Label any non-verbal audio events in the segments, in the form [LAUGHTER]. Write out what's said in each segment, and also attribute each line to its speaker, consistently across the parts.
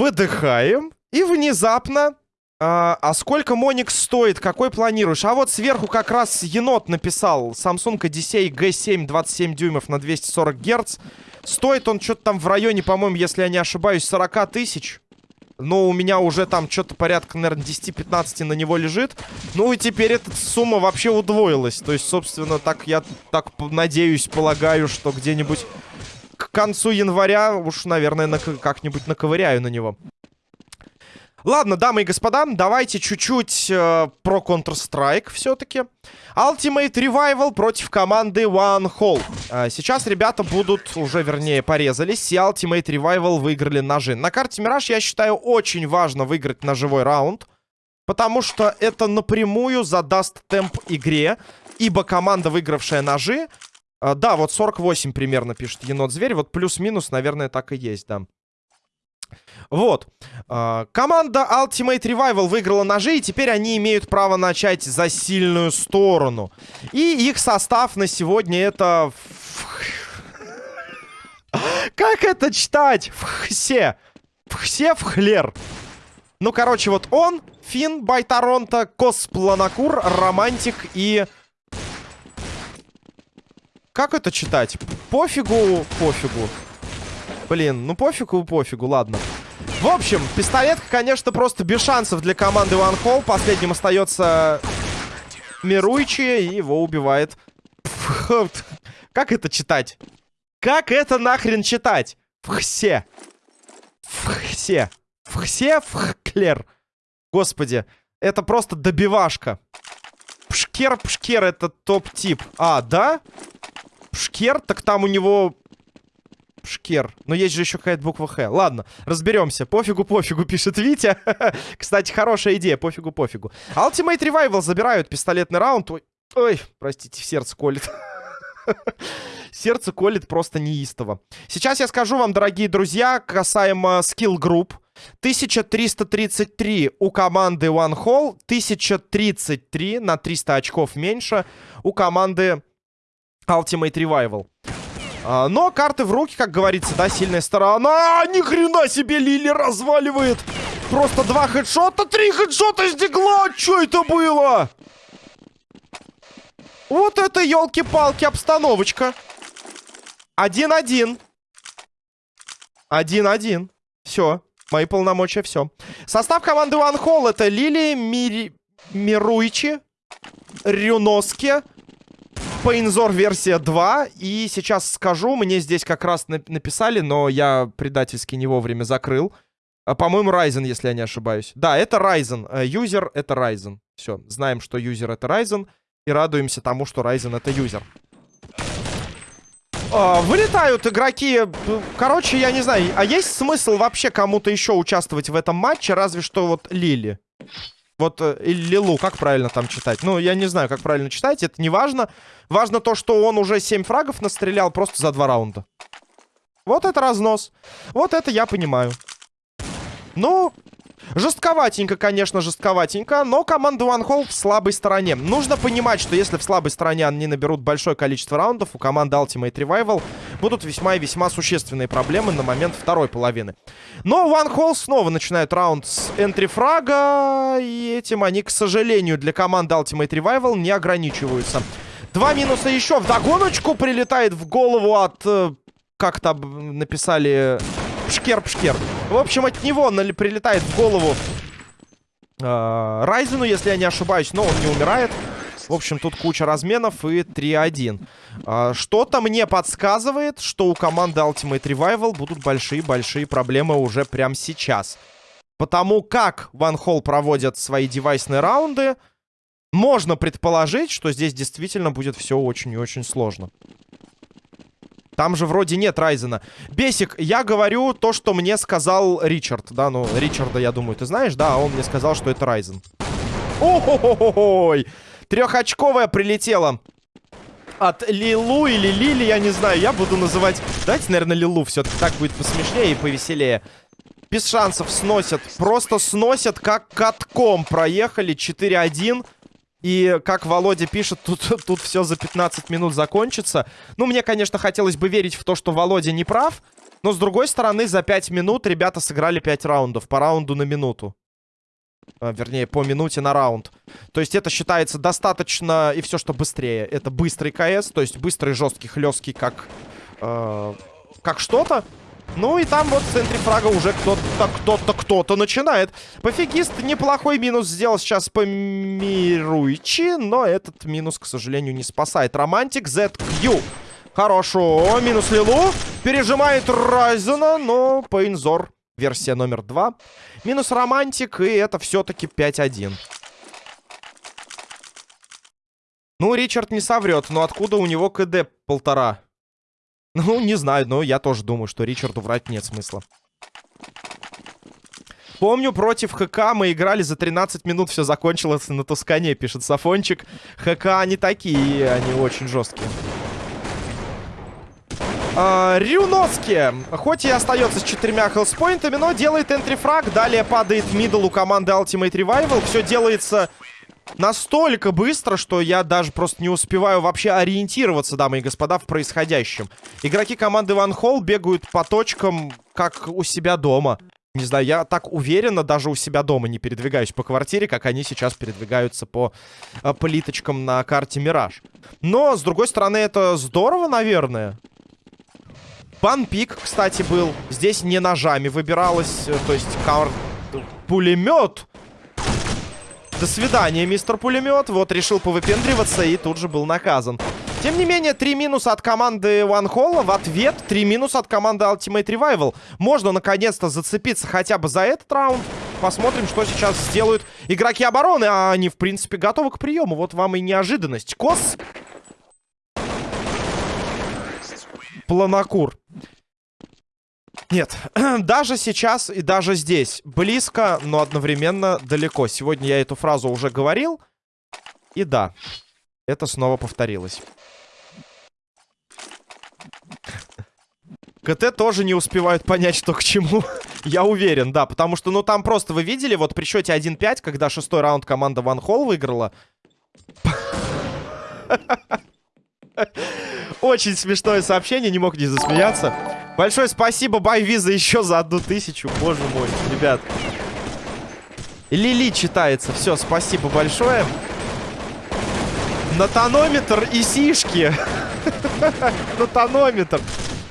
Speaker 1: Выдыхаем. И внезапно... А, а сколько Моникс стоит? Какой планируешь? А вот сверху как раз енот написал. Samsung Odyssey G7 27 дюймов на 240 Гц. Стоит он что-то там в районе, по-моему, если я не ошибаюсь, 40 тысяч. Но у меня уже там что-то порядка, наверное, 10-15 на него лежит. Ну и теперь эта сумма вообще удвоилась. То есть, собственно, так я так надеюсь, полагаю, что где-нибудь к концу января уж, наверное, как-нибудь наковыряю на него. Ладно, дамы и господа, давайте чуть-чуть э, про Counter-Strike все-таки. Ultimate Revival против команды One Hole. Э, сейчас ребята будут, уже вернее, порезались, и Ultimate Revival выиграли ножи. На карте Мираж, я считаю, очень важно выиграть ножевой раунд, потому что это напрямую задаст темп игре, ибо команда, выигравшая ножи... Э, да, вот 48 примерно пишет Енот-Зверь, вот плюс-минус, наверное, так и есть, да. Вот. А, команда Ultimate Revival выиграла ножи, и теперь они имеют право начать за сильную сторону. И их состав на сегодня это... Как это читать? Все. Все в хлер. Ну, короче, вот он, Фин, Байтаронта, Коспланакур, Романтик и... Как это читать? Пофигу, пофигу. Блин, ну пофигу, пофигу, ладно. В общем, пистолетка, конечно, просто без шансов для команды One Hole. Последним остается Мируичи, и его убивает. Как это читать? Как это нахрен читать? Все. Все. Все вхклер. Господи, это просто добивашка. Пшкер, пшкер, это топ-тип. А, да? Пшкер, так там у него Шкер. Но есть же еще какая-то буква Х. Ладно, разберемся. Пофигу, пофигу, [LAUGHS] пишет Витя. [LAUGHS] Кстати, хорошая идея. Пофигу, пофигу. Ultimate Revival забирают пистолетный раунд. Ой, ой простите, сердце колет. [LAUGHS] Сердце колет просто неистово. Сейчас я скажу вам, дорогие друзья, касаемо скилл групп. 1333 у команды One Hall, 1033 на 300 очков меньше у команды Ultimate Revival. А, но карты в руки, как говорится, да, сильная сторона. Ни хрена себе Лили разваливает. Просто два хедшота, три хедшота с дигла. Что это было? Вот это, елки-палки, обстановочка. Один-один. Один-один. Все. Мои полномочия, все. Состав команды One Hall это Лили, Мири... Мируичи, Рюноски, Пейнзор версия 2. И сейчас скажу, мне здесь как раз написали, но я предательски не вовремя закрыл. А, По-моему, Ryzen, если я не ошибаюсь. Да, это Ryzen. Э, юзер — это Ryzen. Все, знаем, что юзер — это Ryzen. И радуемся тому, что Ryzen — это юзер. А, вылетают игроки. Короче, я не знаю. А есть смысл вообще кому-то еще участвовать в этом матче? Разве что вот Лили. Вот э, Лилу, как правильно там читать? Ну, я не знаю, как правильно читать, это не важно. Важно то, что он уже 7 фрагов настрелял просто за 2 раунда. Вот это разнос. Вот это я понимаю. Ну, Жестковатенько, конечно, жестковатенько, но команда One Hole в слабой стороне. Нужно понимать, что если в слабой стороне они наберут большое количество раундов, у команды Ultimate Revival будут весьма и весьма существенные проблемы на момент второй половины. Но One Hole снова начинают раунд с энтрифрага, и этим они, к сожалению, для команды Ultimate Revival не ограничиваются. Два минуса еще. В догоночку прилетает в голову от... Э, как там написали... Пшкер-пшкер. В общем, от него прилетает в голову э, Райзену, если я не ошибаюсь, но он не умирает. В общем, тут куча разменов и 3-1. Э, Что-то мне подсказывает, что у команды Ultimate Revival будут большие-большие проблемы уже прямо сейчас. Потому как Ван Холл проводят свои девайсные раунды, можно предположить, что здесь действительно будет все очень и очень сложно. Там же вроде нет Райзена. Бесик, я говорю то, что мне сказал Ричард. Да, ну, Ричарда, я думаю, ты знаешь, да? А он мне сказал, что это Райзен. Ой, Трехочковая прилетела. От Лилу или Лили, я не знаю. Я буду называть... Давайте, наверное, Лилу. Все-таки так будет посмешнее и повеселее. Без шансов сносят. Просто сносят, как катком проехали. 4-1. И, как Володя пишет, тут, [LAUGHS] тут все за 15 минут закончится. Ну, мне, конечно, хотелось бы верить в то, что Володя не прав. Но, с другой стороны, за 5 минут ребята сыграли 5 раундов. По раунду на минуту. А, вернее, по минуте на раунд. То есть это считается достаточно... И все, что быстрее. Это быстрый КС. То есть быстрый, жесткий, хлесткий, как... Э, как что-то. Ну и там вот в центре фрага уже кто-то, кто-то, кто-то начинает. Пофигист неплохой минус сделал сейчас по Мируичи, но этот минус, к сожалению, не спасает. Романтик ZQ. Хорошо, минус Лилу. Пережимает Райзена, но Пейнзор. Версия номер два. Минус Романтик, и это все-таки 5-1. Ну, Ричард не соврет, но откуда у него КД полтора? Ну, не знаю, но я тоже думаю, что Ричарду врать нет смысла. Помню, против ХК мы играли за 13 минут, все закончилось на Тускане, пишет Сафончик. ХК они такие, они очень жесткие. А, Рюноски, хоть и остается с четырьмя хелспоинтами, но делает энтрифраг. Далее падает мидл у команды Ultimate Revival. Все делается настолько быстро, что я даже просто не успеваю вообще ориентироваться, дамы и господа, в происходящем. Игроки команды Ван Холл бегают по точкам, как у себя дома. Не знаю, я так уверенно даже у себя дома не передвигаюсь по квартире, как они сейчас передвигаются по э, плиточкам на карте Мираж. Но, с другой стороны, это здорово, наверное. Панпик, кстати, был. Здесь не ножами выбиралось, э, то есть кар... пулемет до свидания, мистер пулемет. Вот, решил повыпендриваться и тут же был наказан. Тем не менее, три минуса от команды One Hall. В ответ три минуса от команды Ultimate Revival. Можно наконец-то зацепиться хотя бы за этот раунд. Посмотрим, что сейчас сделают игроки обороны. А они, в принципе, готовы к приему. Вот вам и неожиданность. Кос. Планокур. Нет, [CLEARS THROAT] даже сейчас и даже здесь близко, но одновременно далеко. Сегодня я эту фразу уже говорил. И да, это снова повторилось. КТ тоже не успевают понять, что к чему. [LAUGHS] Я уверен, да. Потому что, ну, там просто вы видели, вот при счете 1-5, когда шестой раунд команда Ван Холл выиграла. [LAUGHS] Очень смешное сообщение, не мог не засмеяться. Большое спасибо, Байвиза, еще за одну тысячу. Боже мой, ребят. Лили читается. Все, спасибо большое. На тонометр и сишки. [LAUGHS] На тонометр.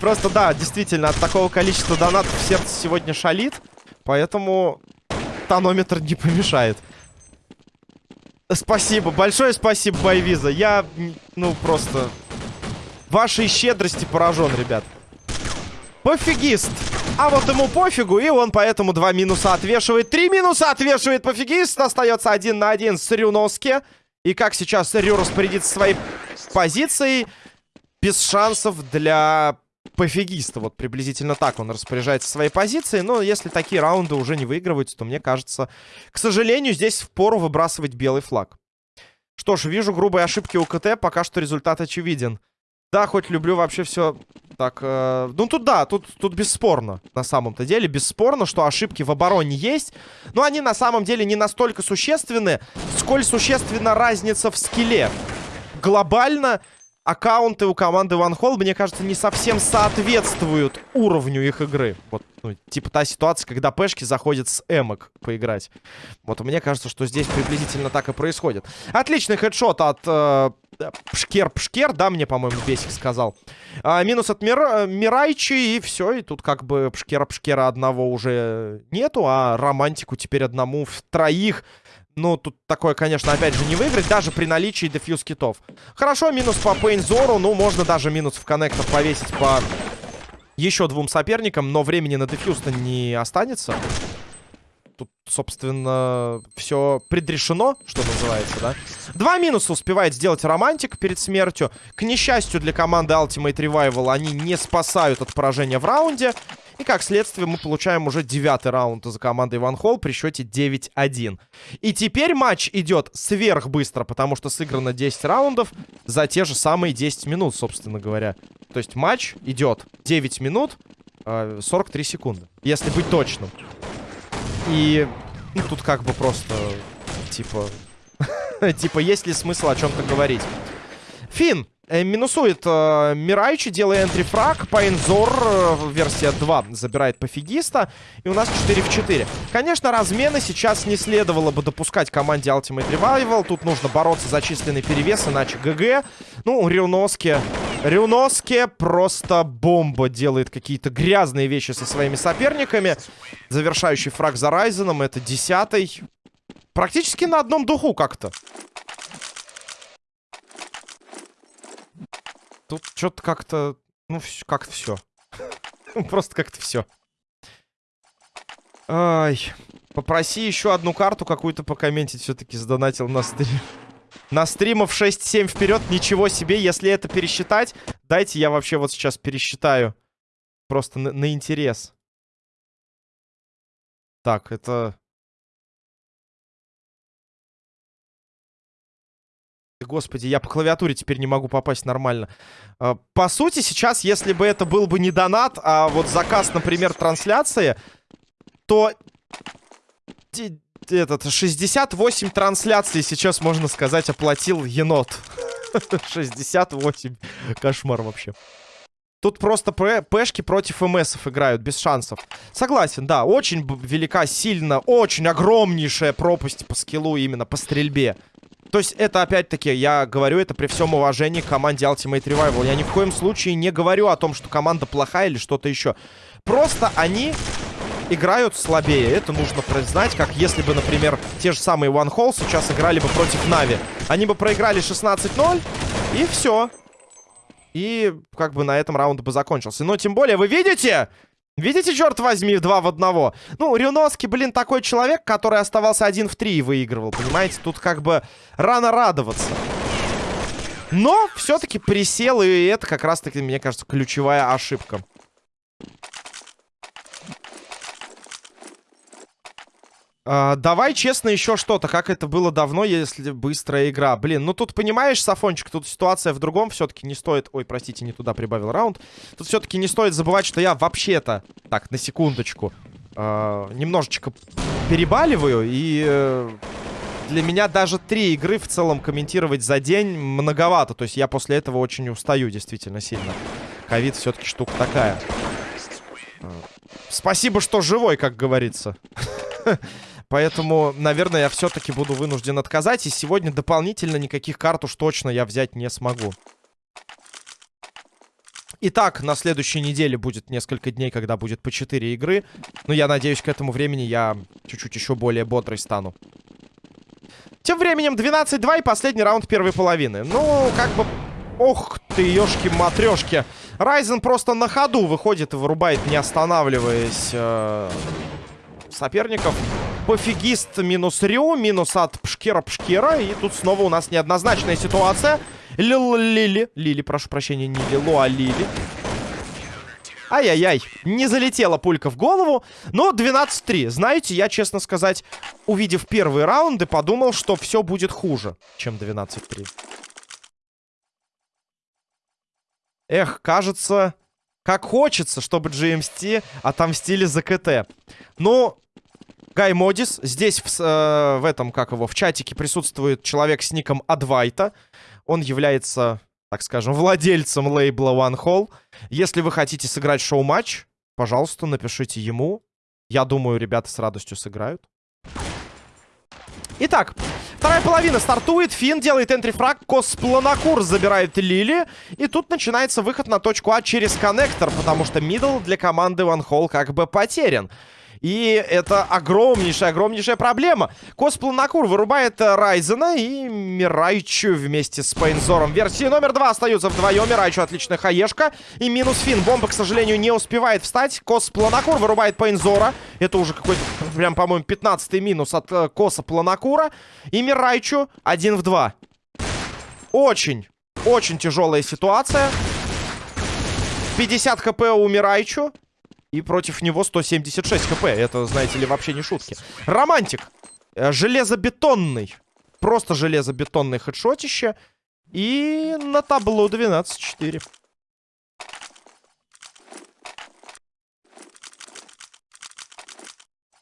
Speaker 1: Просто, да, действительно, от такого количества донатов сердце сегодня шалит. Поэтому тонометр не помешает. Спасибо, большое спасибо, Байвиза. Я, ну, просто... Вашей щедрости поражен, ребят. Пофигист. А вот ему пофигу, и он поэтому два минуса отвешивает. Три минуса отвешивает пофигист. Остается один на один с Рюновски. И как сейчас Рю распорядится своей позицией, без шансов для пофигиста. Вот приблизительно так он распоряжается своей позицией. Но если такие раунды уже не выигрываются, то мне кажется, к сожалению, здесь впору выбрасывать белый флаг. Что ж, вижу грубые ошибки у КТ, пока что результат очевиден. Да, хоть люблю вообще все так, э, ну тут да, тут, тут бесспорно, на самом-то деле, бесспорно, что ошибки в обороне есть, но они на самом деле не настолько существенны, сколь существенна разница в скилле. Глобально аккаунты у команды One Hall, мне кажется, не совсем соответствуют уровню их игры. Вот, ну, типа та ситуация, когда пешки заходят с эмок поиграть. Вот мне кажется, что здесь приблизительно так и происходит. Отличный хедшот от э, Пшкер-Пшкер, да, мне, по-моему, Бесик сказал. А, минус от Мир... Мирайчи, и все. И тут как бы Пшкера-Пшкера одного уже нету, а Романтику теперь одному в троих. Ну, тут такое, конечно, опять же, не выиграть, даже при наличии дефьюз китов. Хорошо, минус по Пейнзору, ну, можно даже минус в коннектор повесить по еще двум соперникам, но времени на дефьюз-то не останется. Тут, собственно, все предрешено, что называется, да? Два минуса успевает сделать Романтик перед смертью. К несчастью для команды Ultimate Revival они не спасают от поражения в раунде. И как следствие мы получаем уже девятый раунд за командой Ван Холл при счете 9-1. И теперь матч идет сверхбыстро, потому что сыграно 10 раундов за те же самые 10 минут, собственно говоря. То есть матч идет 9 минут, 43 э, секунды, если быть точным. И ну, тут как бы просто, типа... [LAUGHS] типа, есть ли смысл о чем-то говорить? Фин, Э, минусует э, Мирайчи, делая энтрифраг. Пайнзор, э, версия 2, забирает пофигиста. И у нас 4 в 4. Конечно, размены сейчас не следовало бы допускать команде Ultimate Revival. Тут нужно бороться за численный перевес, иначе ГГ. Ну, Рюноски... Рюноски просто бомба делает какие-то грязные вещи со своими соперниками. Завершающий фраг за Райзеном. Это десятый. Практически на одном духу как-то. Тут что-то как-то... Ну, как все. [LAUGHS] Просто как-то все. Ай. Попроси еще одну карту какую-то покомментить. Все-таки сдонатил на стрим. На стримов 6-7 вперед. Ничего себе. Если это пересчитать, дайте я вообще вот сейчас пересчитаю. Просто на, на интерес. Так, это... Господи, я по клавиатуре теперь не могу попасть нормально. А, по сути, сейчас, если бы это был бы не донат, а вот заказ, например, трансляции, то этот 68 трансляций сейчас, можно сказать, оплатил енот. [LAUGHS] 68. Кошмар вообще. Тут просто пешки против МСов играют, без шансов. Согласен, да, очень велика, сильно, очень огромнейшая пропасть по скиллу именно, по стрельбе. То есть это, опять-таки, я говорю это при всем уважении к команде Ultimate Revival. Я ни в коем случае не говорю о том, что команда плохая или что-то еще. Просто они играют слабее. Это нужно признать, как если бы, например, те же самые One Hole сейчас играли бы против Нави. Они бы проиграли 16-0, и все. И как бы на этом раунд бы закончился. Но тем более, вы видите, Видите, черт возьми, два в одного? Ну, Рюноски, блин, такой человек, который оставался один в три и выигрывал, понимаете? Тут как бы рано радоваться. Но все-таки присел, и это как раз-таки, мне кажется, ключевая ошибка. А, давай честно еще что-то, как это было давно, если быстрая игра. Блин, ну тут, понимаешь, Сафончик, тут ситуация в другом. Все-таки не стоит... Ой, простите, не туда прибавил раунд. Тут все-таки не стоит забывать, что я вообще-то... Так, на секундочку. Э, немножечко перебаливаю. И э, для меня даже три игры в целом комментировать за день многовато. То есть я после этого очень устаю действительно сильно. Ковид все-таки штука такая. Э, спасибо, что живой, как говорится. [LAUGHS] Поэтому, наверное, я все-таки буду вынужден отказать. И сегодня дополнительно никаких карт уж точно я взять не смогу. Итак, на следующей неделе будет несколько дней, когда будет по 4 игры. Но я надеюсь, к этому времени я чуть-чуть еще более бодрый стану. Тем временем 12-2 и последний раунд первой половины. Ну, как бы... Ох ты, ёшки-матрёшки. Райзен просто на ходу выходит и вырубает, не останавливаясь, э соперников. Пофигист минус Рю, минус от Пшкера-Пшкера. И тут снова у нас неоднозначная ситуация. Лили, Лили, прошу прощения, не Лилу, а Лили. Ай-яй-яй, не залетела пулька в голову. Но 12-3. Знаете, я, честно сказать, увидев первые раунды, подумал, что все будет хуже, чем 12-3. Эх, кажется, как хочется, чтобы GMT отомстили за КТ. Ну, Гай Модис. Здесь в, э, в этом, как его, в чатике присутствует человек с ником Адвайта. Он является, так скажем, владельцем лейбла One Hall. Если вы хотите сыграть шоу-матч, пожалуйста, напишите ему. Я думаю, ребята с радостью сыграют. Итак, вторая половина стартует. Фин делает энтрифраг. Коспланакур забирает Лили. И тут начинается выход на точку А через коннектор, потому что мидл для команды One Hall как бы потерян. И это огромнейшая, огромнейшая проблема. Коспланакур вырубает э, Райзена и Мирайчу вместе с Пейнзором. Версии номер два остаются вдвоем. Мирайчу отличная хаешка. И минус фин. Бомба, к сожалению, не успевает встать. Коспланакур вырубает Пейнзора. Это уже какой-то, прям, по-моему, 15-й минус от э, Коса Планакура. И Мирайчу один в два. Очень, очень тяжелая ситуация. 50 хп у Мирайчу. И против него 176 хп. Это, знаете ли, вообще не шутки. Романтик. Э, железобетонный. Просто железобетонный хедшотище. И на табло 12-4.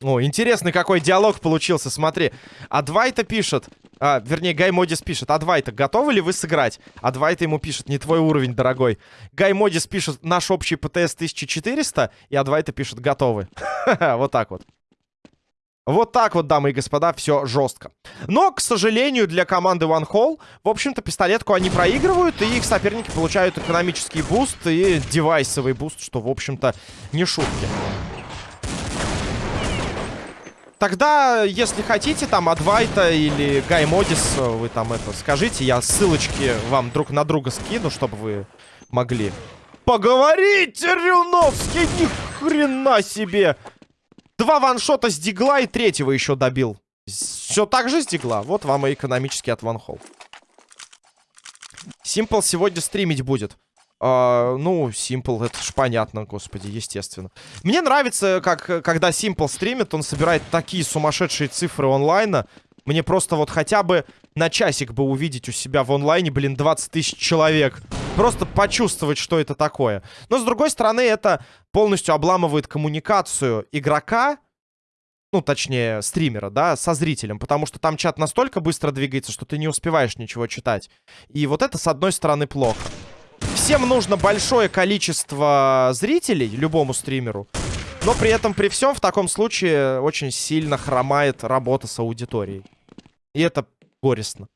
Speaker 1: О, интересный какой диалог получился, смотри. А Двайта пишет. А, вернее, Гай Модис пишет, Адвайта, готовы ли вы сыграть? Адвайта ему пишет, не твой уровень, дорогой. Гай Модис пишет, наш общий ПТС 1400, и Адвайта пишет, готовы. [LAUGHS] Вот так вот. Вот так вот, дамы и господа, все жестко. Но, к сожалению, для команды One Hall, в общем-то, пистолетку они проигрывают, и их соперники получают экономический буст и девайсовый буст, что, в общем-то, не шутки. Тогда, если хотите, там, Адвайта или Гай Модис, вы там это скажите. Я ссылочки вам друг на друга скину, чтобы вы могли поговорить, Рюновский, ни хрена себе! Два ваншота с дигла и третьего еще добил. Все так же с дигла. Вот вам и экономический от ванхол. Симпл сегодня стримить будет. Uh, ну, Simple, это ж понятно, господи, естественно. Мне нравится, как, когда Simple стримит, он собирает такие сумасшедшие цифры онлайна. Мне просто вот хотя бы на часик бы увидеть у себя в онлайне, блин, 20 тысяч человек. Просто почувствовать, что это такое. Но, с другой стороны, это полностью обламывает коммуникацию игрока, ну, точнее, стримера, да, со зрителем, потому что там чат настолько быстро двигается, что ты не успеваешь ничего читать. И вот это, с одной стороны, плохо. Всем нужно большое количество зрителей, любому стримеру. Но при этом, при всем, в таком случае очень сильно хромает работа с аудиторией. И это горестно.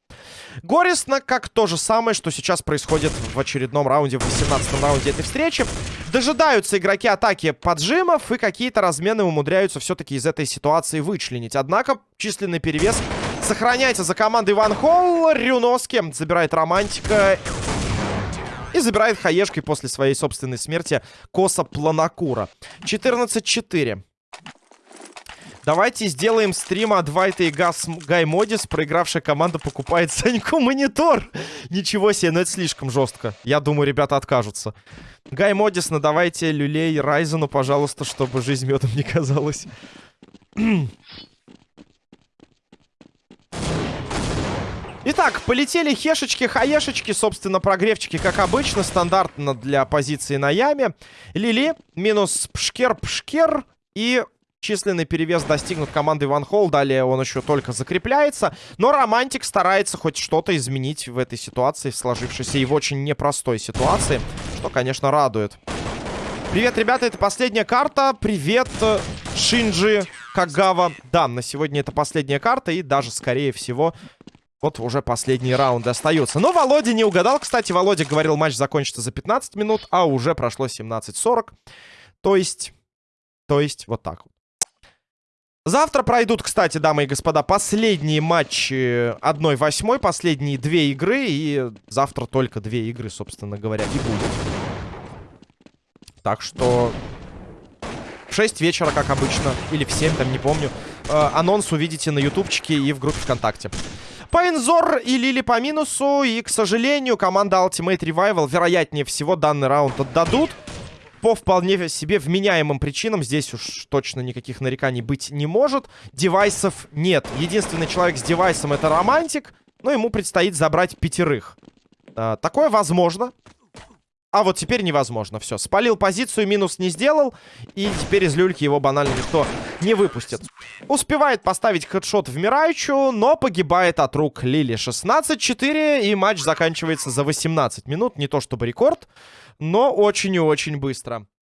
Speaker 1: Горестно, как то же самое, что сейчас происходит в очередном раунде, в 18 раунде этой встречи. Дожидаются игроки атаки поджимов, и какие-то размены умудряются все-таки из этой ситуации вычленить. Однако численный перевес сохраняется за командой Ван Холл. Рюноски забирает романтика и забирает хаешкой после своей собственной смерти Коса Планакура. 14-4. Давайте сделаем стрим от Вайта и Гас Гай Модис. Проигравшая команда покупает [LAUGHS] Саньку монитор. Ничего себе, но это слишком жестко. Я думаю, ребята откажутся. Гай Модис, ну давайте люлей Райзену, пожалуйста, чтобы жизнь медом не казалась. [CLEARS THROAT] Итак, полетели хешечки, хаешечки, собственно, прогревчики, как обычно, стандартно для позиции на яме. Лили, минус пшкер-пшкер и численный перевес достигнут команды Ван Холл. Далее он еще только закрепляется. Но Романтик старается хоть что-то изменить в этой ситуации, в сложившейся и в очень непростой ситуации, что, конечно, радует. Привет, ребята, это последняя карта. Привет, Шинджи Кагава. Да, на сегодня это последняя карта и даже, скорее всего, вот уже последний раунд остается. Но Володя не угадал. Кстати, Володя говорил, матч закончится за 15 минут, а уже прошло 17.40. То есть... То есть вот так вот. Завтра пройдут, кстати, дамы и господа, последние матчи 1-8, последние две игры. И завтра только две игры, собственно говоря, и будет. Так что... В 6 вечера, как обычно. Или в 7, там, не помню. Э, анонс увидите на ютубчике и в группе ВКонтакте. Пайнзор и Лили по минусу. И, к сожалению, команда Ultimate Revival, вероятнее всего, данный раунд отдадут. По вполне себе вменяемым причинам. Здесь уж точно никаких нареканий быть не может. Девайсов нет. Единственный человек с девайсом это Романтик. Но ему предстоит забрать пятерых. А, такое возможно. А вот теперь невозможно. Все, спалил позицию, минус не сделал. И теперь из люльки его банально никто не выпустит. Успевает поставить хедшот в Мирайчу, но погибает от рук Лили. 16-4, и матч заканчивается за 18 минут. Не то чтобы рекорд, но очень и очень быстро.